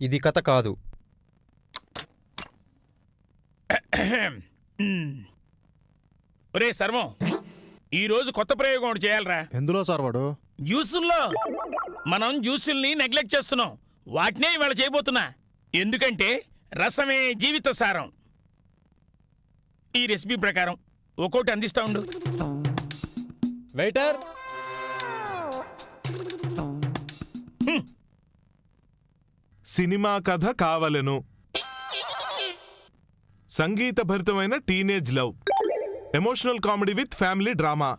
ఇది కథ కాదు. ఒరే సర్వం ఈరోజు కొత్త ప్రయోగం ఒకటి చేయాలరా. ఎందులో సార్ వాడు? జ్యూసుల్లో మనం జ్యూసుల్ని నెగ్లెక్ట్ చేస్తున్నాం. వాటినే ఇవాళ చేయబోతున్నా. ఎందుకంటే రసమే జీవిత సారం. ఈ రెసిపీ ప్రకారం ఒక్కోటి అందిస్తా ఉండు. వెయిటర్ సినిమా కథ కావలెను. సంగీతభరితమైన teenage love. Emotional comedy with family drama.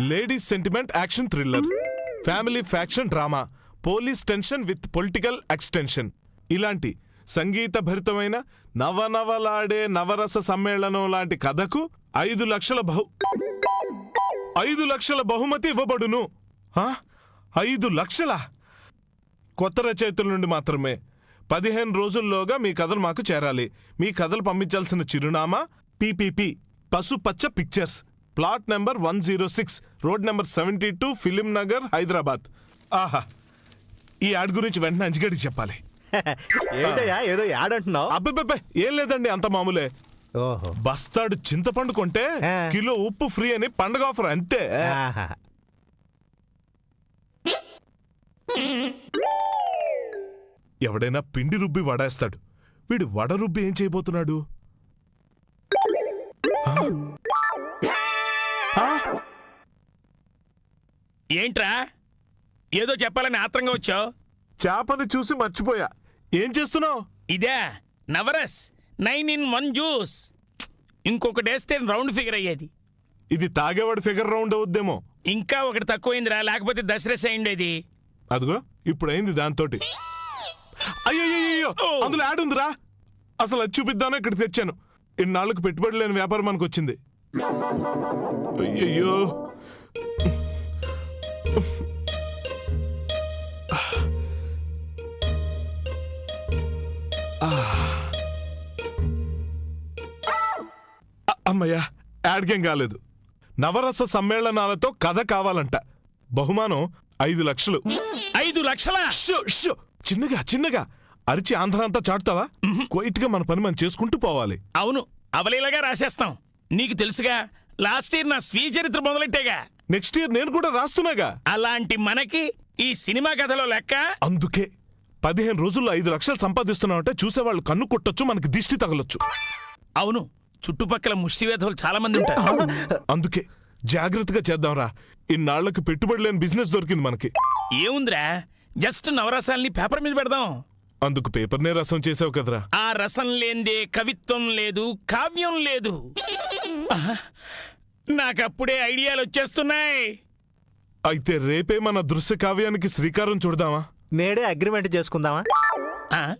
Ladies sentiment action thriller. Family faction drama. Police tension with political extension. ఇలాంటి సంగీతభరితమైన నవనవలాడే నవరస సమ్మేళనం లాంటి కథకు ఐదు లక్షల బహు ఐదు లక్షల బహుమతి ఇవ్వబడును. ఆ? ఐదు లక్షలా? కొత్త రచయితల నుండి మాత్రమే. పదిహేను రోజుల్లోగా మీ కథలు మాకు చేరాలి. మీ కథలు పంపించాల్సిన చిరునామా PPP Pasupacha Pictures. Plot number one zero six road number seventy two Film Nagar Hyderabad. ఆహా! ఈ యాడ్ గురించి వెంటనే అంజిగడికి చెప్పాలి. ఏంటయ్యా ఏదో యాడ్ అంటున్నావు? అబ్బే ఏం లేదండి అంత మామూలే. ఓహో. బస్తాడు చింతపండు కొంటే. కిలో ఉప్పు ఫ్రీ అని పండగ ఆఫర్ అంతే. ఎవడైనా పిండి రుబ్బి వడేస్తాడు. వీడు వడ రుబ్బి ఏం చేయబోతున్నాడు? ఏంట్రా? ఏదో చెప్పాలని ఆత్రంగా వచ్చావు? చేపని చూసి మర్చిపోయా. ఏం చేస్తున్నావు? ఇదే Navaras nine in one juice. ఇంకొకటి వేస్తే రౌండ్ ఫిగర్ అయ్యేది. ఇది తాగేవాడు ఫిగర్ రౌండ్ అవుద్దేమో. ఇంకా ఒకటి తక్కువైందిరా లేకపోతే దసరస్ అయిండేది అదిగో ఇప్పుడు అయింది దాంతోటి. అయ్యయ్యో ఓ. అందులో యాడ్ ఉందిరా. అసలు అది చూపిద్దాను ఇక్కడ తెచ్చాను. ఇన్నాళ్ళకు పెట్టుబడి లేని వ్యాపారం మనకు వచ్చింది. అయ్యయ్యో! అమ్మయ్యా యాడ్గేం కాలేదు. నవరస సమ్మేళనాలతో కథ కావాలంట. బహుమానం ఐదు లక్షలు. ఐదు లక్షల. చిన్నగా చిన్నగా. అరిచి ఆంధ్ర అంతా చాటుతావా క్వైట్గా మన పని మనం చేసుకుంటూ పోవాలి. అవును అవలీలగా రాసేస్తాం. నీకు తెలుసుగా లాస్ట్ ఇయర్ నా స్వీయ చరిత్ర మొదలెట్టేగా. నెక్స్ట్ ఇయర్ నేను కూడా రాస్తున్నాగా. అలాంటి మనకి ఈ సినిమా కథలో లెక్క? అందుకే పదిహేను రోజుల్లో ఐదు లక్షలు సంపాదిస్తున్నామంటే చూసేవాళ్ళు కన్ను కొట్టొచ్చు మనకి దిష్టి తగలొచ్చు. అవును చుట్టుపక్కల ముష్టివేధవులు చాలా మంది ఉంటారు అందుకే జాగ్రత్తగా చేద్దాంరా. ఇన్నాళ్ళకు పెట్టుబడి లేని బిజినెస్ దొరికింది మనకి. ఏముందిరా? జస్ట్ నవరసాల్ని పేపర్ మీద పెడదాం. అందుకు పేపర్నే రసం చేసావు కదరా. ఆ రసం లేందే కవిత్వం లేదు కావ్యం లేదు! నాకప్పుడే ఐడియాలు వచ్చేస్తున్నాయి. అయితే రేపే మన దృశ్య కావ్యానికి శ్రీకారం చూడదామా? నేడే అగ్రిమెంట్ చేసుకుందామా? ఆ?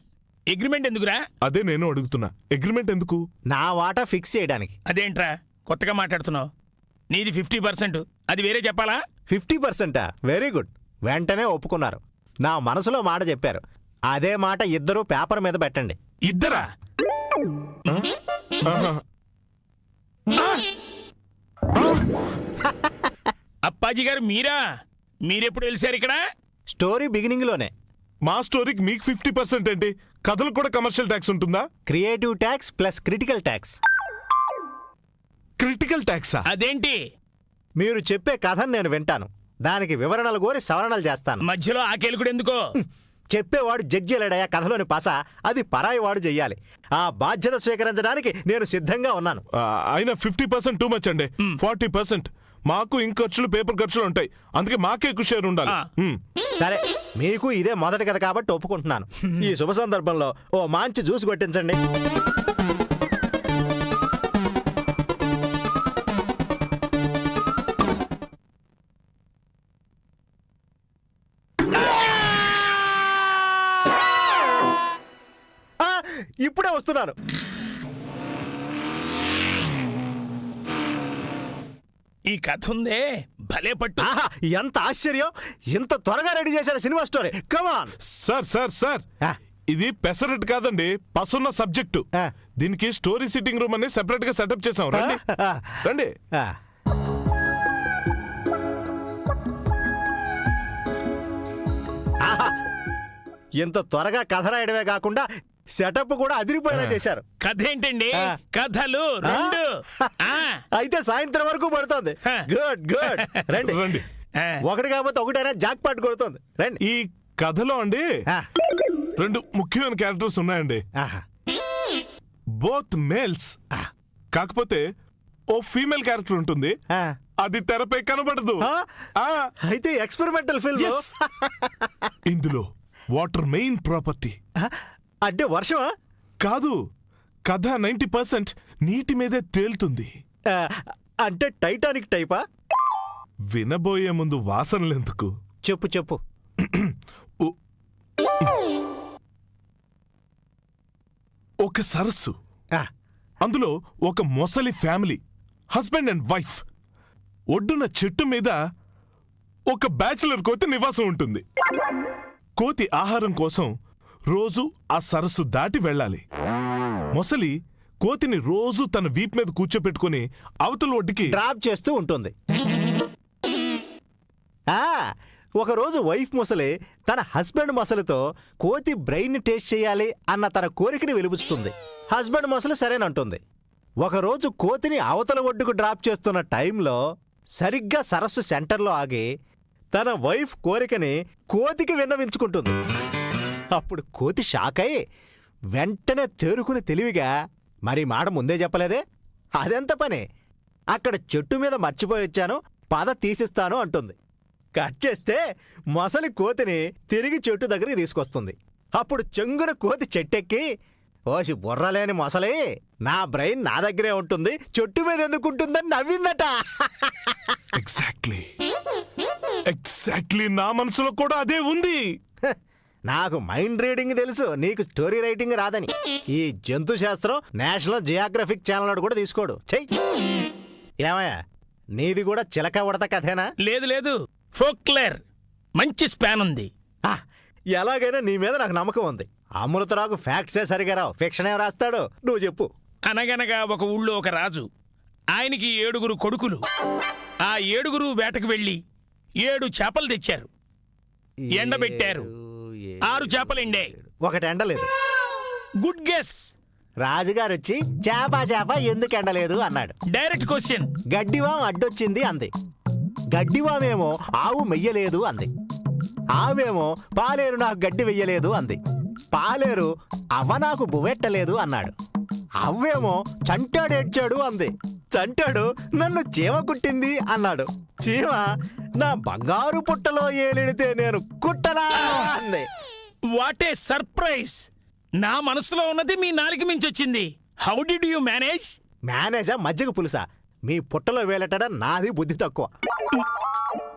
అగ్రిమెంట్ ఎందుకురా? అదే నేను అడుగుతున్నా. అగ్రిమెంట్ ఎందుకు? నా వాటా ఫిక్స్ చేయడానికి. అదేంట్రా కొత్తగా మాట్లాడుతున్నావు. నీది ఫిఫ్టీ పర్సెంట్. అది వేరే చెప్పాలా? ఫిఫ్టీ పర్సెంటా? Very good. వెంటనే ఒప్పుకున్నారు. నా మనసులో మాట చెప్పారు. అదే మాట ఇద్దరూ పేపర్ మీద పెట్టండి. ఇద్దరా. అప్పాజీ గారు మీరా? మీరెప్పుడు వెలిసారు ఇక్కడ? స్టోరీ బిగినింగ్లోనే మా స్టోరీకి మీకు ఫిఫ్టీ పర్సెంట్ ఏంటి? కథలకు కూడా కమర్షియల్ ట్యాక్స్ ఉంటుందా? Creative tax plus critical tax critical ట్యాక్సా అదేంటి? మీరు చెప్పే కథను నేను వింటాను. దానికి వివరణలు కోరి సవరణలు చేస్తాను. మధ్యలో ఆకేలుకుడు ఎందుకో? చెప్పేవాడు జడ్జి లేడయా కథలోని పస. అది పరాయి వాడు చెయ్యాలి. ఆ బాధ్యత స్వీకరించడానికి నేను సిద్ధంగా ఉన్నాను. అయినా ఫిఫ్టీ పర్సెంట్ టూ మచ్ అండి. Forty percent. మాకు ఇంక ఖర్చులు పేపర్ ఖర్చులు ఉంటాయి. అందుకే మాకే ఎక్కువ షేర్ ఉండాలి. సరే మీకు ఇదే మొదటి కథ కాబట్టి ఒప్పుకుంటున్నాను. ఈ శుభ సందర్భంలో ఓ మంచి జ్యూస్ కొట్టించండి. ఇప్పుడే వస్తున్నాను. ఈ కథ ఉందే భలే పట్టు. ఎంత ఆశ్చర్యం. ఇంత త్వరగా రెడీ చేశారు cinema story. Come on sir sir sir. ఆ. ఇది పెసరట్ కాదండి పసున్న సబ్జెక్టు. ఆ. దీనికి స్టోరీ సిట్టింగ్ రూమ్ అని సెపరేట్గా సెటప్ చేసాం రండి. ఆ. రండి. ఇంత త్వరగా కథ రాయడమే కాకుండా సెటప్ కూడా అదిరిపోయేలా చేశారు. కథ ఏంటండి. కథలు రెండు. ఆ, అయితే సాయంత్రం వరకు పడుతుంది. Good good. రండి. రండి. ఒకటి కాకపోతే ఒకటైనా జాక్ పాట్ కొడుతుంది. రండి. ఈ కథలో అండి రెండు ముఖ్యమైన క్యారెక్టర్స్ ఉన్నాయండి. ఆహా. బోత్ మేల్స్ కాకపోతే ఓ ఫీమేల్ క్యారెక్టర్ ఉంటుంది. ఆ. అది తెరపై కనబడదు. అయితే ఎక్స్పెరిమెంటల్ ఫిల్మ్. ఇందులో వాటర్ మెయిన్ ప్రాపర్టీ. అంటే వర్షమా? కాదు కథ నైంటీ పర్సెంట్ నీటి మీదే తేలుతుంది. ఆ, అంటే టైటానిక్ టైపా? వినబోయే ముందు వాసనలెందుకు? చెప్పు చెప్పు. ఒక సరస్సు. ఆ, అందులో ఒక మొసలి ఫ్యామిలీ హస్బెండ్ అండ్ వైఫ్. ఒడ్డున చెట్టు మీద ఒక బ్యాచిలర్ కోతి నివాసం ఉంటుంది. కోతి ఆహారం కోసం రోజు ఆ సరస్సు దాటి వెళ్ళాలి. మొసలి కోతిని రోజు తన వీప్ మీద కూర్చోపెట్టుకుని అవతల ఒడ్డుకి డ్రాప్ చేస్తూ ఉంటుంది. ఆ, ఒకరోజు వైఫ్ మొసలి తన హస్బెండ్ మొసలితో కోతి బ్రెయిన్ టేస్ట్ చేయాలి అన్న తన కోరికని వెలుబుచ్చుతుంది. హస్బెండ్ మొసలి సరేనంటుంది ఒకరోజు కోతిని అవతల ఒడ్డుకు డ్రాప్ చేస్తున్న టైంలో సరిగ్గా సరస్సు సెంటర్లో ఆగి తన వైఫ్ కోరికని కోతికి విన్నవించుకుంటుంది. అప్పుడు కోతి షాక్ అయి వెంటనే తేరుకుని తెలివిగా మరి మాట ముందే చెప్పలేదే? అదెంత పని? అక్కడ చెట్టు మీద మర్చిపోయి వచ్చాను పద తీసిస్తాను అంటుంది. కట్ చేస్తే మొసలి కోతిని తిరిగి చెట్టు దగ్గరికి తీసుకొస్తుంది. అప్పుడు చెంగున కోతి చెట్టెక్కి ఓసి బుర్రలేని మొసలి నా బ్రెయిన్ నా దగ్గరే ఉంటుంది చెట్టు మీద ఎందుకుంటుందని నవ్విందట. ఎగ్జాక్ట్లీ ఎగ్జాక్ట్లీ నా మనసులో కూడా అదే ఉంది. నాకు మైండ్ రీడింగ్ తెలుసు నీకు స్టోరీ రైటింగ్ రాదని. ఈ జంతు శాస్త్రం నేషనల్ జియోగ్రఫిక్ ఛానల్ కూడా తీసుకోడు. చెయ్యి ఏమయ్యా నీది కూడా చిలక ఉడత కథేనా? లేదు లేదు. ఫోక్లర్ మంచి స్పాన్ ఉంది. ఆ, ఎలాగైనా నీ మీద నాకు నమ్మకం ఉంది. అమృతరావు ఫ్యాక్ట్సే సరిగా రావు. ఫిక్షన్ ఏం రాస్తాడు? నువ్వు చెప్పు. అనగనగా ఒక ఊళ్ళో ఒక రాజు ఆయనకి ఏడుగురు కొడుకులు. ఆ ఏడుగురు వేటకు వెళ్ళి ఏడు చేపలు తెచ్చారు. ఎండబెట్టారు. ఆరు చేపలు ఎండాయి ఒకటి ఎండలేదు. Good guess. రాజుగారు వచ్చి చేప చేప ఎందుకు ఎండలేదు? అన్నాడు. Direct question. గడ్డివాం అడ్డొచ్చింది అంది. గడ్డివామేమో ఆవు మెయ్యలేదు అంది. ఆవేమో పాలేరు నాకు గడ్డి వెయ్యలేదు అంది. పాలేరు అవ్వ నాకు బువ్వెట్టలేదు అన్నాడు. అవ్వేమో చంటాడు ఏడ్చాడు అంది. చంటాడు నన్ను చీమ కుట్టింది అన్నాడు. చీమ నా బంగారు పుట్టలో ఏలిడితే నేను కుట్టలా అంది. వాట్ ఏ సర్ప్రైజ్ నా మనసులో ఉన్నది మీ నాలుగు మించి వచ్చింది. హౌ డిడ్ యూ మేనేజ్ మేనేజా మజ్జిగ పులుసా? మీ పుట్టలో వేలటడం నాది బుద్ధి తక్కువ.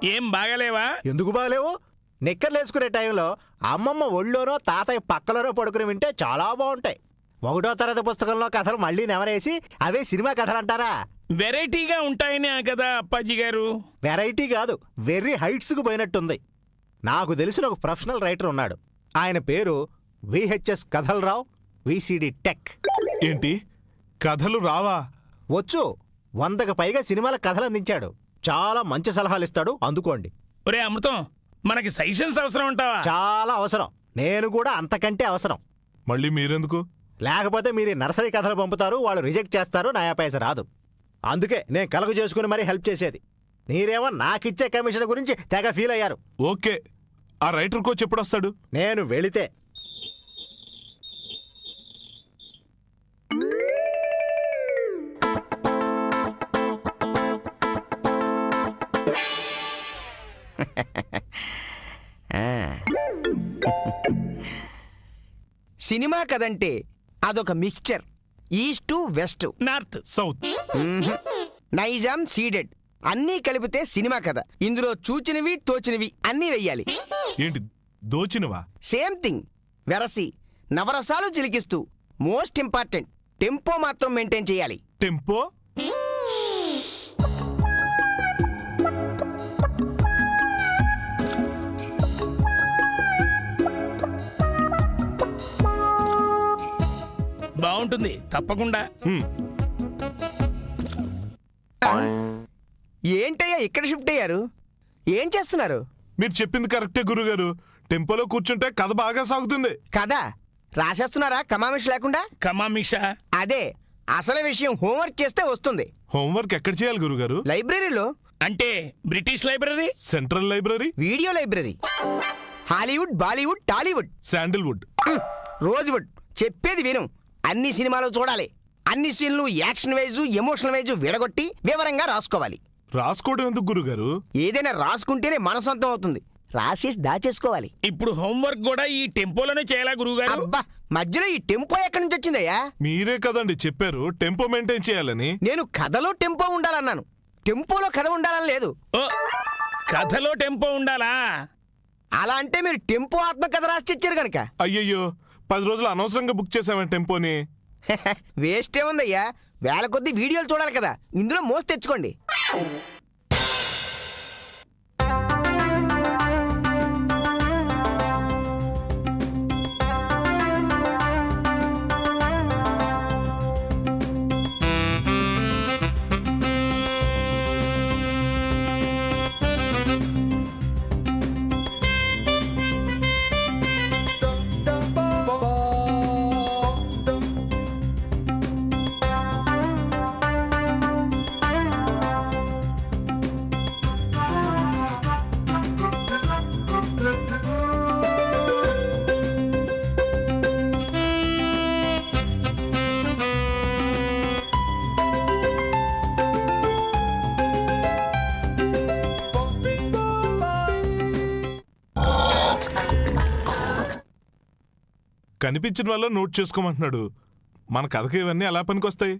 ఏం బాగలేవా? ఎందుకు బాగలేవు? నిక్కర్లేసుకునే టైంలో అమ్మమ్మ ఒళ్ళోనో తాతయ్య పక్కలోనో పడుకుని వింటే చాలా బాగుంటాయి. ఒకటో తరగతి పుస్తకంలో కథలు మళ్ళీ నెవరేసి అవే సినిమా కథలు అంటారా వెరైటీగా ఉంటాయనే కదా అప్పాజీ గారు. వెరైటీ కాదు వెర్రీ హైట్స్కు పోయినట్టుంది. నాకు తెలిసిన ఒక ప్రొఫెషనల్ రైటర్ ఉన్నాడు. ఆయన పేరు విహెచ్ఎస్ కథలరావు విసిడి టెక్. ఏంటి? కథలు రావా? వచ్చు వందకు పైగా సినిమాల కథలు అందించాడు. చాలా మంచి సలహాలు ఇస్తాడు అందుకోండి. ఒరే అమృతం మనకి సజెషన్స్ అవసరం ఉంటావా చాలా అవసరం. నేను కూడా అంతకంటే అవసరం. మళ్ళీ మీరెందుకు? లేకపోతే మీరు నర్సరీ కథలు పంపుతారు వాళ్ళు రిజెక్ట్ చేస్తారు నయా పైస రాదు. అందుకే నేను కలగ చేసుకుని మరీ హెల్ప్ చేసేది. మీరేమో నాకిచ్చే కమిషన్ గురించి తెగ ఫీల్ అయ్యారు. ఓకే. ఆ రైటర్ కోచ్ ఎప్పుడు వస్తాడు నేను వెళితే. సినిమా కదంటే అదొక mixture. East west. North south. Nizam Ceded. అన్నీ కలిపితే సినిమా కథ. ఇందులో చూచినవి తోచినవి అన్నీ వెయ్యాలి. ఏంటి దోచినవా? Same thing. వెరసి. నవరసాలు చిలికిస్తూ. Most important. టెంపో మాత్రం మెయింటైన్ చేయాలి. టెంపో? బాగుంటుంది. తప్పకుండా. ఏంటయ్యా ఇక్కడ షిఫ్ట్ అయ్యారు? ఏం చేస్తున్నారు? మీరు చెప్పింది కరెక్టే గురుగారు. టెంపోలో కూర్చుంటే కథ బాగా సాగుతుంది. కదా? రాసేస్తున్నారా? కమామిష్ లేకుండా? కమామిషా? అదే అసలు విషయం హోంవర్క్ చేస్తే వస్తుంది. హోంవర్క్ ఎక్కడ చేయాలి గురుగారు? లైబ్రరీలో. అంటే British library? Central library? Video library. Hollywood Bollywood Tollywood. Sandalwood. Rosewood. చెప్పేది విను. అన్ని సినిమాలు చూడాలి. అన్ని సీన్లు యాక్షన్ వైజ్ ఎమోషనల్ వైజ్ విడగొట్టి వివరంగా రాసుకోవాలి. రాసుకోవడం ఎందుకు గురుగారు? ఏదైనా రాసుకుంటేనే మనసొంతం అవుతుంది. రాసేసి దాచేసుకోవాలి. ఇప్పుడు హోంవర్క్ కూడా ఈ టెంపోలోనే చేయాలా గురువుగారు అబ్బా మధ్యలో ఈ టెంపో ఎక్కడి నుంచి వచ్చిందయ్యా? మీరే కదండి చెప్పారు టెంపో మెయింటైన్ చేయాలని. నేను కథలో టెంపో ఉండాలన్నాను. టెంపోలో కథ ఉండాలని లేదు. ఓ కథలో టెంపో ఉండాలా? అలా అంటే మీరు టెంపో ఆత్మకథ రాసి తెచ్చారు కనుక అయ్యయ్యో పది రోజులు అనవసరంగా బుక్ చేసామని టెంపోని? వేస్ట్ ఏముందయ్యా వేల కొద్ది వీడియోలు చూడాలి కదా. ఇందులో మోసి తెచ్చుకోండి. కనిపించిన వల్ల నోట్ చేసుకోమంటున్నాడు. మన కథకి ఇవన్నీ ఎలా పనికొస్తాయి?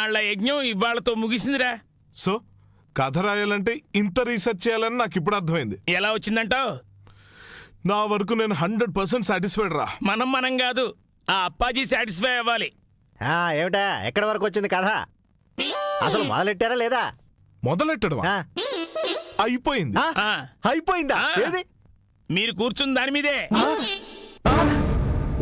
ఇన్నాళ్ళ యజ్ఞం ఇవాళతో ముగిసిందిరా. సో కథ రాయాలంటే ఇంత రీసెర్చ్ చేయాలని నాకు ఇప్పుడు అర్థమైంది. ఎలా వచ్చిందంటావు? నా వరకు నేను హండ్రెడ్ పర్సెంట్ సాటిస్ఫైడ్ రా. మనం మనం కాదు ఆ అప్పాజీ సాటిస్ఫై అవ్వాలి. ఆ, ఏమిటా? ఎక్కడి వరకు వచ్చింది కథ? అసలు మొదలెట్టారా లేదా? మొదలెట్టడం ఆ, అయిపోయింది. ఆ, ఆ, అయిపోయిందా? ఆ. ఏది? మీరు కూర్చున్న దాని మీదే.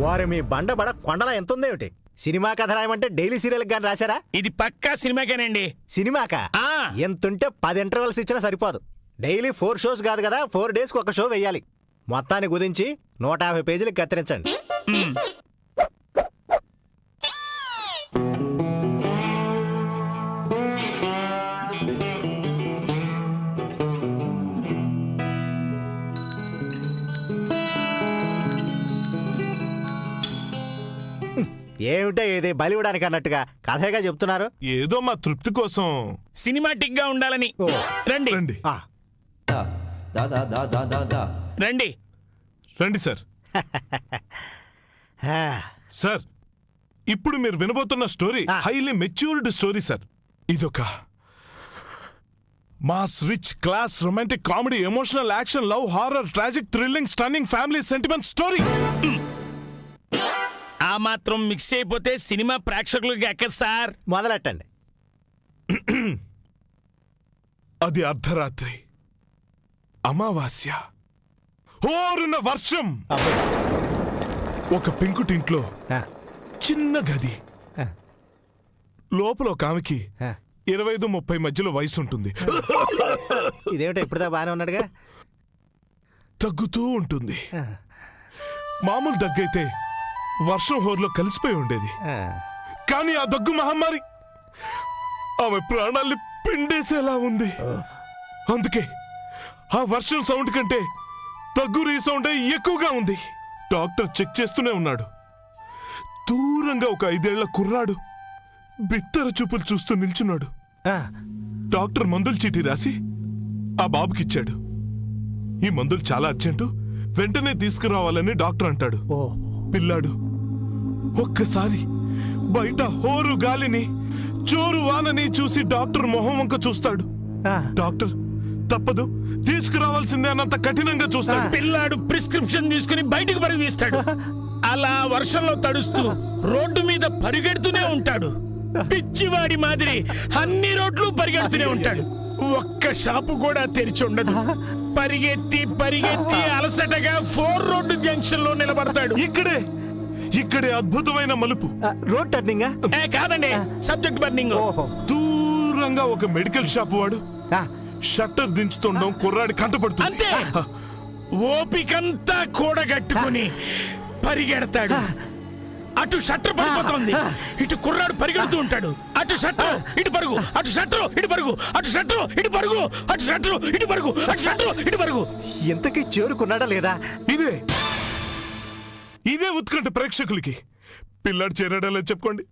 వారు మీ బండబడ కొండల ఎంత ఉందేమిటి సినిమా కథ రాయమంటే డైలీ సీరియల్ గాని రాశారా? ఇది పక్కా సినిమాకేనండి. సినిమాకా? ఆ. ఎంతుంటే పది ఇంటర్వెల్స్ ఇచ్చినా సరిపోదు. డైలీ ఫోర్ షోస్ కాదు కదా ఫోర్ డేస్కి ఒక షో వెయ్యాలి. మొత్తాన్ని కుదించి నూట యాభై పేజీలకు కత్తిరించండి. ఏమిటో ఇది బలివడానికి అన్నట్టుగా కథేగా చెప్తున్నారు. ఏదో మా తృప్తి కోసం. సినిమాటిక్గా ఉండాలని. ఓ. రండి. రండి. ఆ, రండి. రండి సార్. ఆ, సార్ ఇప్పుడు మీరు వినబోతున్న స్టోరీ ఆ. Highly matured story sir. ఇదొక mass rich class romantic comedy emotional action love horror tragic thrilling stunning family sentiment story. ఆ మాత్రం మిక్స్ అయిపోతే సినిమా ప్రేక్షకులకి ఎక్కదు సార్. మొదలెట్టండి. అది అర్ధరాత్రి. అమావాస్య. హోరున వర్షం. ఒక పెంకుటింట్లో చిన్న గది. లోపల ఒక ఆమెకి. ఇరవై ఐదు ముప్పై మధ్యలో వయసు ఉంటుంది ఇదేమిటో ఇప్పుడుదా బాగానే ఉన్నాడుగా? తగ్గుతూ ఉంటుంది. మామూలు దగ్గైతే వర్షం హోర్లో కలిసిపోయి ఉండేది. కానీ ఆ దగ్గు మహమ్మారి ఆమె ప్రాణాల్ని పిండేసేలా ఉంది. అందుకే ఆ వర్షం సౌండ్ కంటే తగ్గు రీ సౌండే ఎక్కువగా ఉంది. డాక్టర్ చెక్ చేస్తూనే ఉన్నాడు. దూరంగా ఒక ఐదేళ్ళ కుర్రాడు బిత్తర చూపులు చూస్తూ నిల్చున్నాడు. ఆ, డాక్టర్ మందుల చీటీ రాసి ఆ బాబుకిచ్చాడు. ఈ మందులు చాలా అర్జెంటు వెంటనే తీసుకురావాలని డాక్టర్ అంటాడు. ఓ. పిల్లాడు ఒక్కసారి బయట హోరు గాలిని చోరు వానని చూసి డాక్టర్ మొహం వంక చూస్తాడు. ఆ, డాక్టర్ తప్పదు. తీసుకురావాల్సిందే అన్నంత కఠినంగా చూస్తాడు. పిల్లాడు ప్రిస్క్రిప్షన్ తీసుకుని బయటికి పరుగు తీస్తాడు అలా వర్షంలో తడుస్తూ రోడ్డు మీద పరిగెడుతూనే ఉంటాడు. పిచ్చివాడి మాదిరి అన్ని రోడ్లు పరిగెడుతూనే ఉంటాడు. ఒక్క షాపు కూడా తెరిచి ఉండదు. పరిగెత్తి పరిగెత్తి అలసటగా ఫోర్ రోడ్డు జంక్షన్లో నిలబడతాడు. ఇక్కడే. ఇక్కడే అద్భుతమైన మలుపు. రోడ్ టర్నింగా? ఏ కాదండి. Subject burning. ఓహో. దూరంగా ఒక మెడికల్ షాప్ వాడు. ఆ, షట్టర్ దించుతుండడం కుర్రాడి కంటపడుతుంది. అంతే. ఓపికంతా కూడగట్టుకుని పరిగెడతాడు. అటు షట్టర్ పడిపోతుంది. ఇటు కుర్రాడు పరిగెడుతూ ఉంటాడు. అటు షట్టర్ ఇటు పరుగు. అటు షట్టర్ ఇటు పరుగు. అటు షట్టర్ ఇటు పరుగు. అటు షట్టర్ ఇటు పరుగు. అటు షట్టర్ ఇటు పరుగు. ఇంతకీ చేరుకున్నాడా లేదా? ఇదే. ఇదే ఉత్కంఠ ప్రేక్షకులకి. పిల్లాడు చేరాడలో చెప్పుకోండి.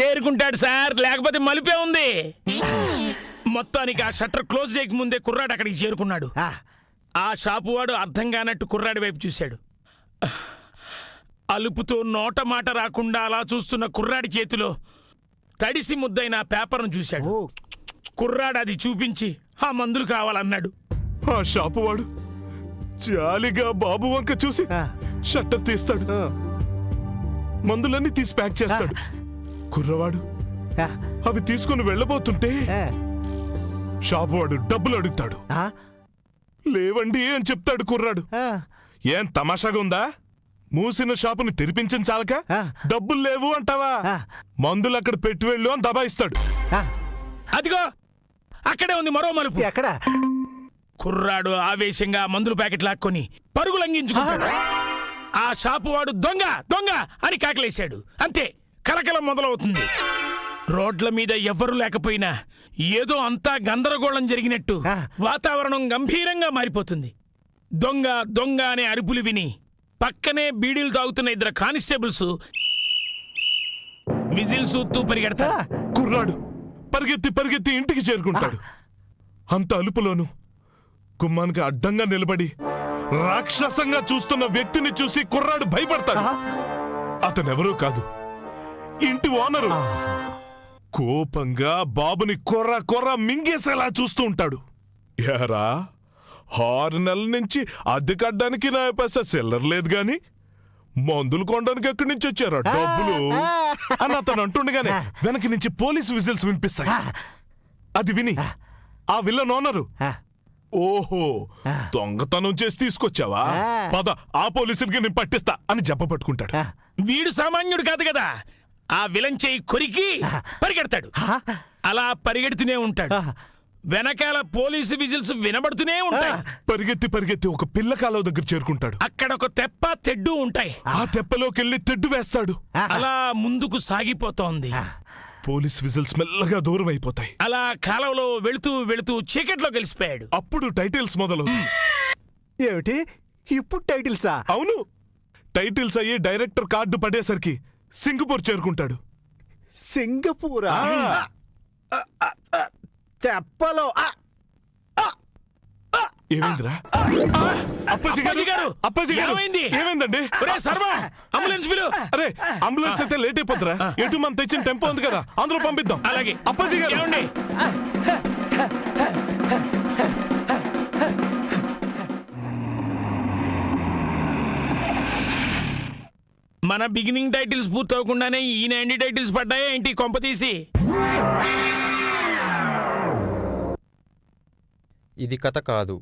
చేరుకుంటాడు సార్ లేకపోతే మలిపే ఉంది. మొత్తానికి ఆ షట్టర్ క్లోజ్ చేయక ముందే కుర్రాడు అక్కడికి చేరుకున్నాడు. ఆ, ఆ షాపు వాడు అర్థం కానట్టు కుర్రాడి వైపు చూశాడు. అలుపుతో నోట మాట రాకుండా అలా చూస్తున్న కుర్రాడి చేతిలో తడిసి ముద్దైన ఆ పేపర్ను చూశాడు. కుర్రాడు అది చూపించి ఆ మందులు కావాలన్నాడు. ఆ షాపు వాడు జాలిగా బాబు వంక చూసి. షట్టర్ తీస్తాడు. మందులన్నీ తీసి ప్యాక్ చేస్తాడు. కుర్రవాడు అవి తీసుకుని వెళ్ళబోతుంటే ఆ, షాపు వాడు డబ్బులు అడుగుతాడు. ఆ, లేవండి అని చెప్తాడు కుర్రాడు. ఆ, ఏం తమాషాగా ఉందా? మూసిన షాపుని తెరిపించిన చాలక. డబ్బులు లేవు అంటావా. మందులు అక్కడ పెట్టి వెళ్ళు అని దబాయిస్తాడు. ఆ, అదిగో అక్కడే ఉంది మరో మలుపు. ఎక్కడ? కుర్రాడు ఆవేశంగా మందులు ప్యాకెట్ లాక్కొని పరుగు లంఘించుకుంటాడు. ఆ షాపు వాడు దొంగ దొంగ అని కాకలేశాడు. అంతే కలకలం మొదలవుతుంది. రోడ్ల మీద ఎవ్వరూ లేకపోయినా ఏదో అంతా గందరగోళం జరిగినట్టు. వాతావరణం గంభీరంగా మారిపోతుంది. దొంగ దొంగ అనే అరుపులు విని పక్కనే బీడీలు తాగుతున్న ఇద్దరు కానిస్టేబుల్స్ విజిల్స్ ఊత్తూ పరిగెడతారు. కుర్రాడు పరిగెత్తి పరిగెత్తి ఇంటికి చేరుకుంటాడు. అంత అలుపులోను గుమ్మానికి అడ్డంగా నిలబడి రాక్షసంగా చూస్తున్న వ్యక్తిని చూసి కుర్రాడు భయపడతాడు. అతనెవరూ కాదు. ఇంటి ఓనరు. కోపంగా బాబుని కొర్ర కొర్ర మింగేసేలా చూస్తూ ఉంటాడు. ఏరా ఆరు నెలల నుంచి అద్దె కట్టడానికి నా పైసా చిల్లర లేదు గాని మందులు కొనడానికి ఎక్కడి నుంచి వచ్చారా? డబ్బులు? అని అతను అంటుండగానే వెనక నుంచి పోలీస్ విజిల్స్ వినిపిస్తాయి. అది విని ఆ. విల్లన్ ఓనరు ఓహో దొంగతనం చేసి తీసుకొచ్చావా? పద ఆ పోలీసులకి నేను పట్టిస్తా అని జబ్బ పట్టుకుంటాడు. వీడు సామాన్యుడు కాదు కదా. ఆ విలన్ చేయి కొరికి పరిగెడతాడు. అలా పరిగెడుతూనే ఉంటాడు. వెనకాల పోలీసు విజిల్స్ వినబడుతూనే ఉంటాయి. పరిగెత్తి పరిగెత్తి ఒక పిల్ల కాలువ దగ్గర చేరుకుంటాడు. అక్కడ ఒక తెప్ప తెడ్డు ఉంటాయి. ఆ తెప్పలోకి వెళ్ళి తెడ్డు వేస్తాడు. అలా ముందుకు సాగిపోతోంది. పోలీస్ విజిల్స్ మెల్లగా దూరం అయిపోతాయి అలా కాలంలో వెళుతూ వెళుతూ చీకట్లో కలిసిపోయాడు అప్పుడు టైటిల్స్ మొదలు ఏమిటి? ఇప్పుడు టైటిల్సా? అవును. టైటిల్స్ అయ్యి డైరెక్టర్ కార్డు పడేసరికి సింగపూర్ చేరుకుంటాడు. సింగపూరా? ఆ, తెప్పలో ఆ, ఏమైందిరా? అప్పాజీ అప్పాజీ గారు! అప్పాజీ గారు! ఏమైంది? ఏమైందండి? ఒరే సర్వా! అంబులెన్స్ పిలు! అరే అంబులెన్స్ అయితే లేట్ ఎటు మనం తెచ్చిన టెంపో ఉంది కదా అందులో పంపిద్దాం. అలాగే. అప్పాజీ గారు! ఏమండి? మన బిగినింగ్ టైటిల్స్ పూర్తవకుండానే ఈయన ఎండి టైటిల్స్ పడ్డాయా ఏంటి? కొంప తీసి. ఇది కథ కాదు.